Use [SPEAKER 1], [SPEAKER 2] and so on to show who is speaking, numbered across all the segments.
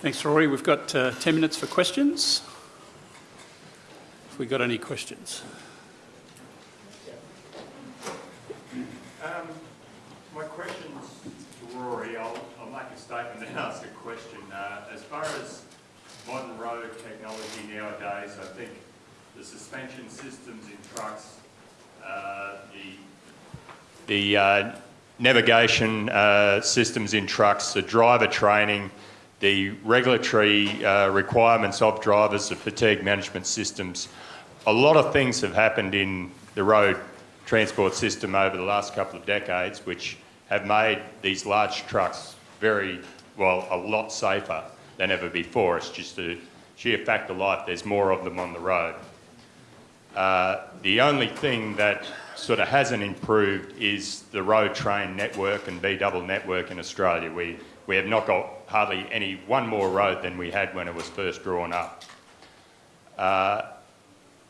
[SPEAKER 1] Thanks, Rory. We've got uh, 10 minutes for questions. Have we got any questions?
[SPEAKER 2] Um, my question's to Rory. I'll, I'll make a statement and ask a question. Uh, as far as modern road technology nowadays, I think the suspension systems in trucks, uh, the, the uh, navigation uh, systems in trucks, the driver training, the regulatory uh, requirements of drivers, the fatigue management systems. A lot of things have happened in the road transport system over the last couple of decades, which have made these large trucks very, well, a lot safer than ever before. It's just a sheer fact of life, there's more of them on the road. Uh, the only thing that sort of hasn't improved is the road train network and B double network in Australia. We, we have not got hardly any one more road than we had when it was first drawn up. Uh,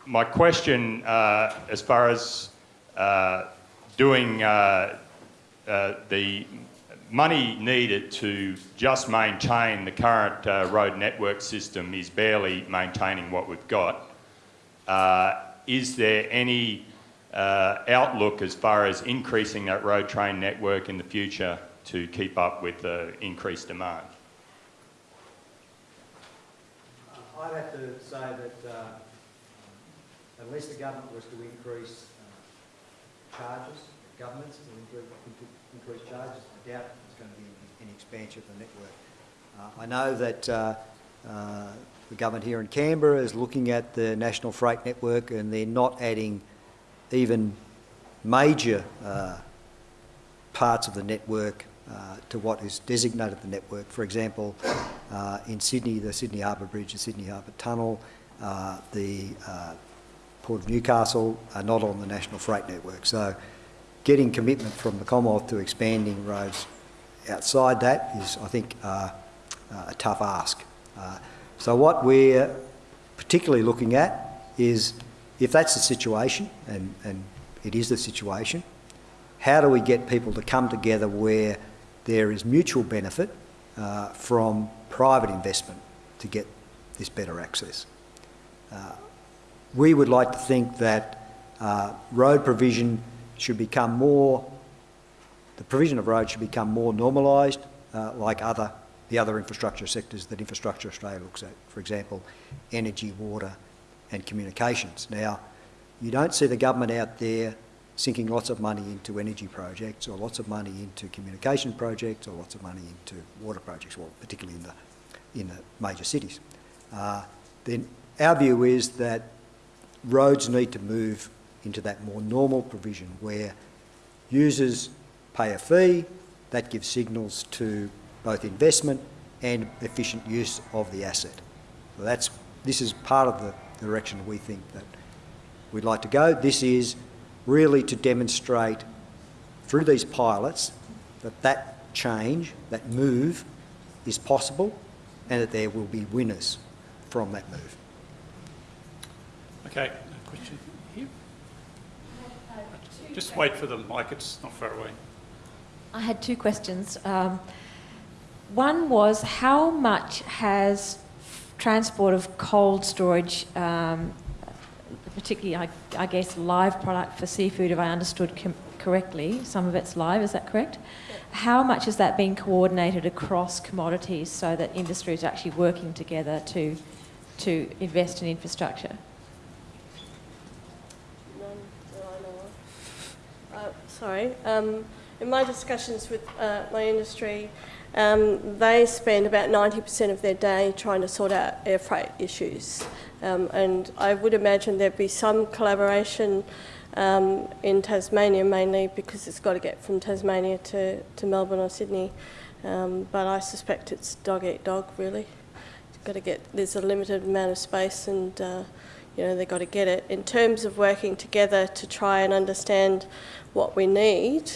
[SPEAKER 2] my question, uh, as far as uh, doing uh, uh, the money needed to just maintain the current uh, road network system is barely maintaining what we've got. is there any outlook as far as increasing that road train network in the future to keep up with the increased demand?
[SPEAKER 3] Uh, I'd have to say that uh, unless the government was to increase uh, charges, governments to increase, charges, I doubt there's going to be any, expansion of the network. Uh, I know that uh, uh, the government here in Canberra is looking at the national freight network and they're not adding even major parts of the network uh, to what is designated the network. For example, uh, in Sydney, the Sydney Harbour Bridge, the Sydney Harbour Tunnel, uh, the uh, Port of Newcastle are not on the national freight network. So getting commitment from the Commonwealth to expanding roads outside that is, I think, uh, a tough ask. so what we're particularly looking at is if that's the situation, and, and it is the situation, how do we get people to come together where there is mutual benefit uh, from private investment to get this better access. Uh, we would like to think that uh, road provision should become more, the provision of roads should become more normalised uh, like other, the other infrastructure sectors that Infrastructure Australia looks at, for example, energy, water and communications. Now, you don't see the government out there sinking lots of money into energy projects or lots of money into communication projects or lots of money into water projects, well, particularly in the, in the major cities. Uh, then our view is that roads need to move into that more normal provision where users pay a fee, that gives signals to both investment and efficient use of the asset. So that's, this is part of the direction we think that we'd like to go. This is really to demonstrate through these pilots that that change, that move, is possible and that there will be winners from that move.
[SPEAKER 1] Okay, a question here. Just wait for the mic, it's not far away.
[SPEAKER 4] I had two questions. Um, one was how much has transport of cold storage um, particularly, I, I, guess, live product for seafood, if I understood correctly. Some of it's live, is that correct? Yeah. How much is that being coordinated across commodities so that industry is actually working together to, to invest in infrastructure?
[SPEAKER 5] None. Uh, sorry. Um, in my discussions with uh, my industry, um, they spend about 90% of their day trying to sort out air freight issues. Um, and I would imagine there'd be some collaboration um, in Tasmania mainly because it's got to get from Tasmania to, to Melbourne or Sydney. Um, but I suspect it's dog eat dog really. It's got to get, there's a limited amount of space and uh, you know, they've got to get it. In terms of working together to try and understand what we need,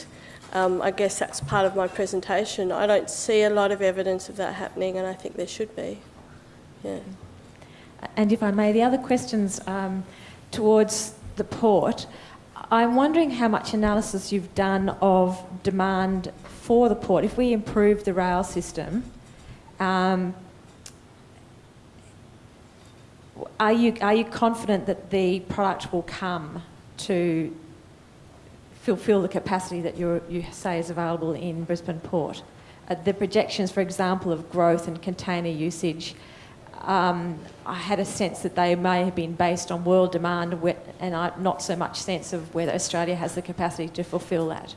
[SPEAKER 5] um, I guess that's part of my presentation. I don't see a lot of evidence of that happening and I think there should be. Yeah.
[SPEAKER 4] And if I may, the other questions um, towards the port, I'm wondering how much analysis you've done of demand for the port. If we improve the rail system, um, are you, are you confident that the product will come to fulfil the capacity that you say is available in Brisbane Port? Uh, the projections, for example, of growth and container usage, um, I had a sense that they may have been based on world demand and I, not so much sense of whether Australia has the capacity to fulfil that.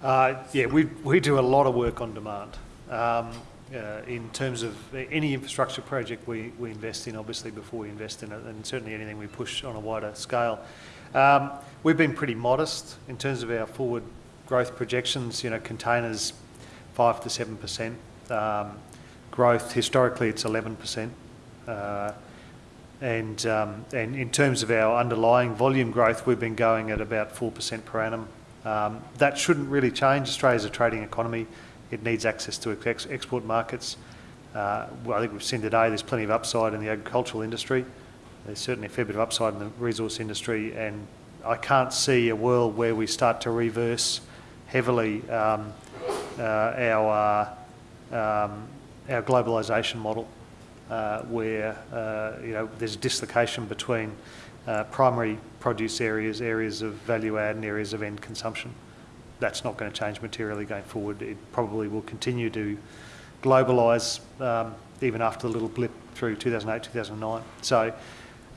[SPEAKER 6] Uh, yeah, we, we do a lot of work on demand. Um, uh, in terms of any infrastructure project we, we invest in, obviously, before we invest in it, and certainly anything we push on a wider scale. Um, we've been pretty modest in terms of our forward growth projections. You know, containers, 5 to 7%. Um, growth, historically, it's 11%. Uh, and, um, and in terms of our underlying volume growth, we've been going at about 4% per annum. Um, that shouldn't really change. Australia's a trading economy. It needs access to ex- export markets. Uh, well, I think we've seen today there's plenty of upside in the agricultural industry. There's certainly a fair bit of upside in the resource industry, and I can't see a world where we start to reverse heavily um, uh, our uh, um, our globalisation model, uh, where uh, you know there's a dislocation between uh, primary produce areas, areas of value add, and areas of end consumption. That's not going to change materially going forward. It probably will continue to globalise um, even after the little blip through 2008, 2009. So,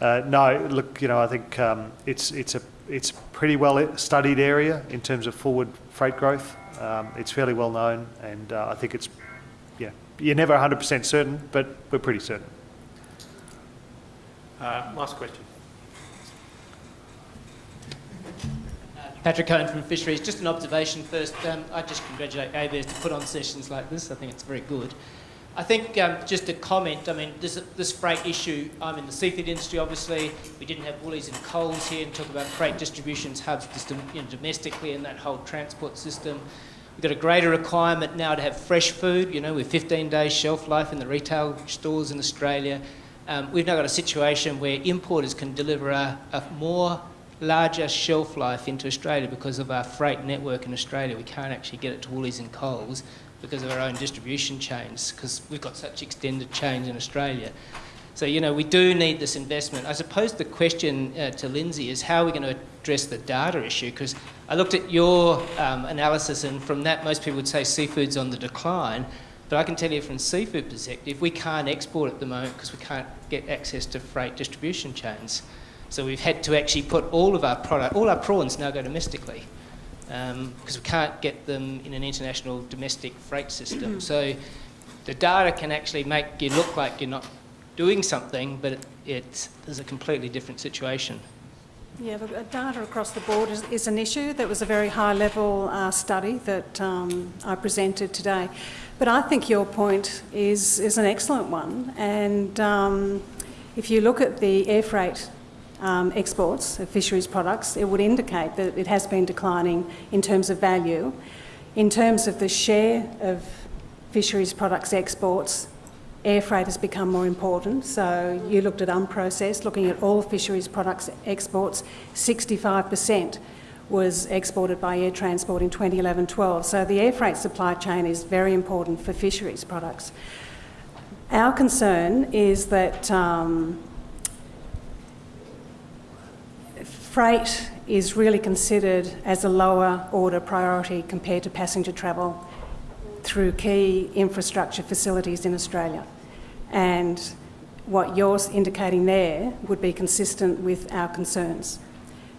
[SPEAKER 6] uh, no, look, you know, I think um, it's it's a it's pretty well studied area in terms of forward freight growth. Um, it's fairly well known, and uh, I think it's yeah, you're never 100% certain, but we're pretty certain.
[SPEAKER 1] Uh, last question.
[SPEAKER 7] Patrick Cohen from Fisheries. Just an observation first. Um, I just congratulate ABARES to put on sessions like this. I think it's very good. I think um, just a comment. I mean, this, this freight issue. I'm in the seafood industry, obviously. We didn't have Woolies and Coles here and talk about freight distributions hubs just, you know, domestically and that whole transport system. We've got a greater requirement now to have fresh food. You know, with 15 days shelf life in the retail stores in Australia. Um, we've now got a situation where importers can deliver a, a more larger shelf life into Australia because of our freight network in Australia. We can't actually get it to Woolies and Coles because of our own distribution chains because we've got such extended chains in Australia. So, you know, we do need this investment. I suppose the question uh, to Lindsay is how are we going to address the data issue? Because I looked at your um, analysis, and from that, most people would say seafood's on the decline. But I can tell you from seafood perspective, we can't export at the moment because we can't get access to freight distribution chains. So we've had to actually put all of our product, all our prawns now go domestically because um, we can't get them in an international domestic freight system. so the data can actually make you look like you're not doing something, but it, it's, there's a completely different situation.
[SPEAKER 8] Yeah, the uh, data across the board is, is an issue. That was a very high level uh, study that um, I presented today. But I think your point is, is an excellent one. And um, if you look at the air freight um, exports of fisheries products, it would indicate that it has been declining in terms of value. In terms of the share of fisheries products exports, air freight has become more important. So you looked at unprocessed, looking at all fisheries products exports, 65% was exported by air transport in 2011-12. So the air freight supply chain is very important for fisheries products. Our concern is that um, freight is really considered as a lower order priority compared to passenger travel through key infrastructure facilities in Australia. And what you're indicating there would be consistent with our concerns.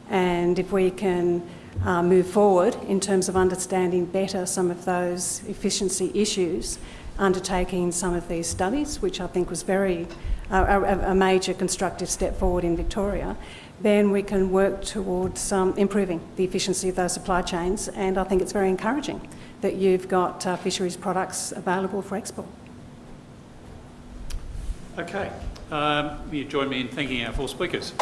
[SPEAKER 8] And if we can uh, move forward in terms of understanding better some of those efficiency issues, undertaking some of these studies, which I think was very uh, a, a major constructive step forward in Victoria, then we can work towards um, improving the efficiency of those supply chains. And I think it's very encouraging that you've got uh, fisheries products available for export.
[SPEAKER 1] Okay. Um, you join me in thanking our four speakers.